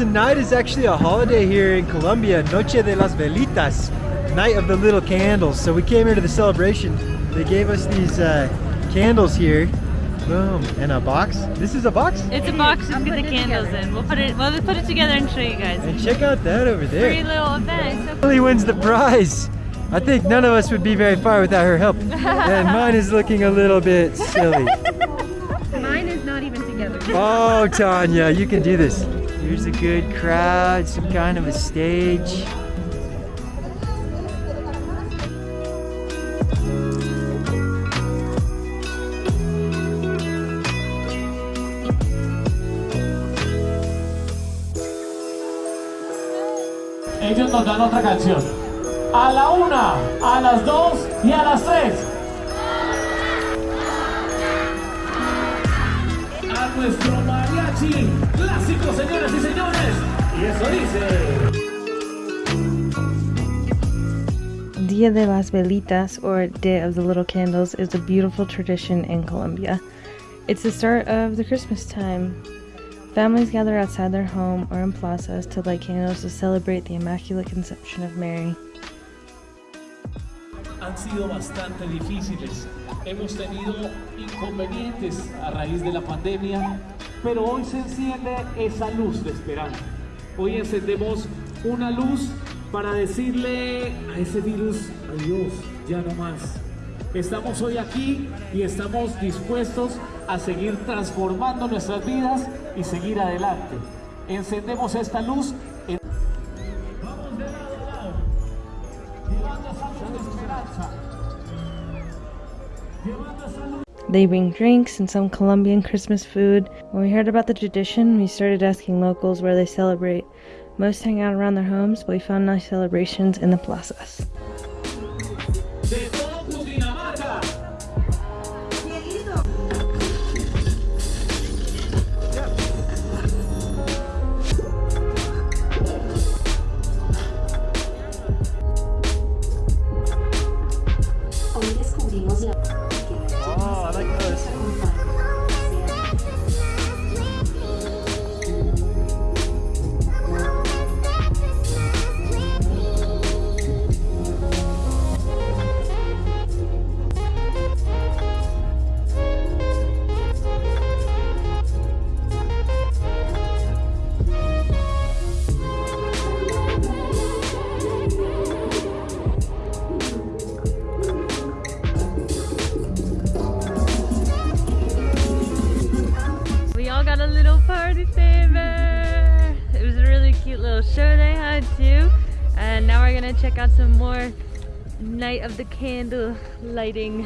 Tonight is actually a holiday here in Colombia, Noche de las Velitas, Night of the Little Candles. So we came here to the celebration. They gave us these uh, candles here. Boom, and a box. This is a box? It's a box to get the candles in. We'll put it we'll put it together and show you guys. And check out that over there. Free there. little event. So Lily wins the prize. I think none of us would be very far without her help. and mine is looking a little bit silly. Mine is not even together. Oh, Tanya, you can do this. Here's a good crowd, some kind of a stage. Ellos nos dan otra canción. A la una, a las dos y a las tres. A nuestro mariachi clásico, señoras y señores. Y eso dice. Dia de las Velitas, or Day of the Little Candles, is a beautiful tradition in Colombia. It's the start of the Christmas time. Families gather outside their home or in plazas to light candles to celebrate the Immaculate Conception of Mary. Han sido bastante difíciles. Hemos tenido inconvenientes a raíz de la pandemia, pero hoy se enciende esa luz de esperanza. Hoy encendemos una luz para decirle a ese virus, adiós, ya no más. Estamos hoy aquí y estamos dispuestos a seguir transformando nuestras vidas y seguir adelante. Encendemos esta luz They bring drinks and some Colombian Christmas food. When we heard about the tradition, we started asking locals where they celebrate. Most hang out around their homes, but we found nice celebrations in the plazas. Hoy descubrimos la Oh, I like those. Cute little show they had too. And now we're gonna check out some more night of the candle lighting.